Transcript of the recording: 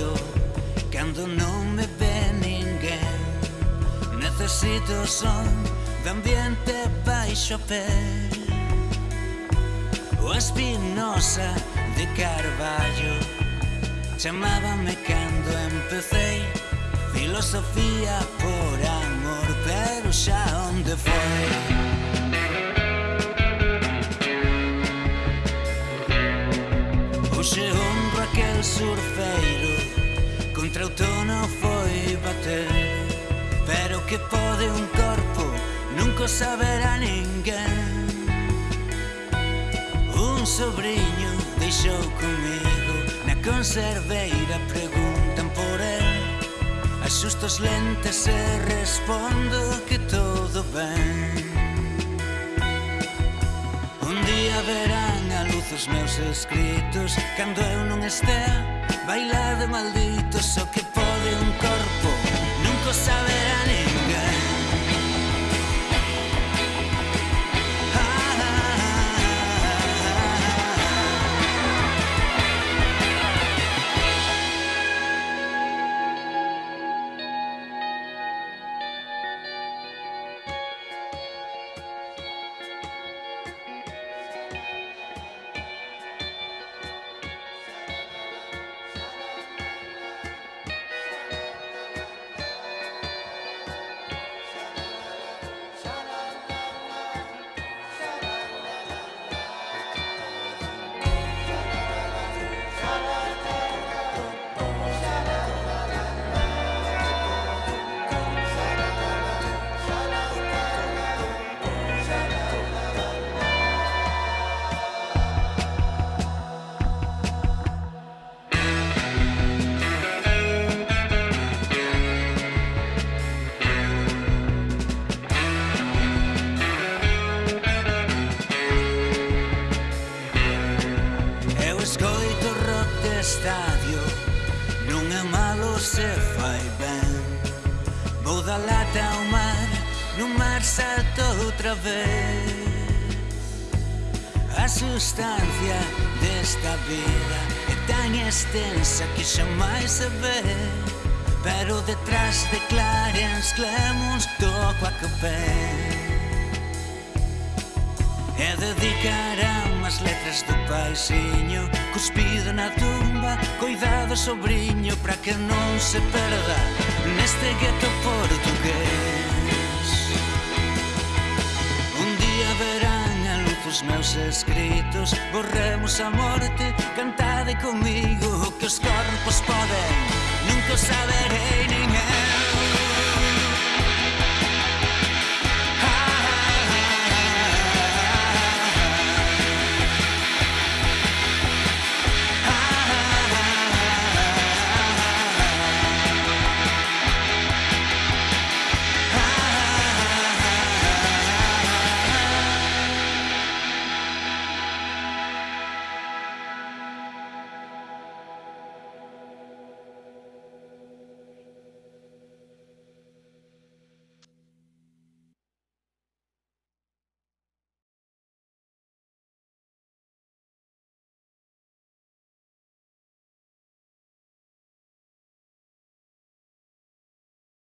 io cando non me ve ninguén. Necesito son de ambiente baixo pé O espinosa de Carballo Chamábame cando empecé. Filosofía por amor Pero xa onde foi? Hoxe honro aquel surfer Contra o tono foi bater Pero que pode un corpo Nunca saberá ninguén. Un sobrinho deixou comigo Na conserveira preguntan por el. Asusto as lentes e respondo que todo ben. Un día verán os meus escritos Cando eu non estea Bailade maldito só que este estadio non é malo se fai ben. Vou da lata ao mar, no mar salto outra vez. A sustancia desta vida é tan extensa que xa máis se ve. Pero detrás de Clarence clemons toco a copé E dedicarán as letras do paixiño Cuspido na tumba, coidado sobrinho Pra que non se perda neste gueto portugués Un um día verán a luz os meus escritos Borremos a morte, cantade comigo O que os corpos poden Nunca saberei nin eu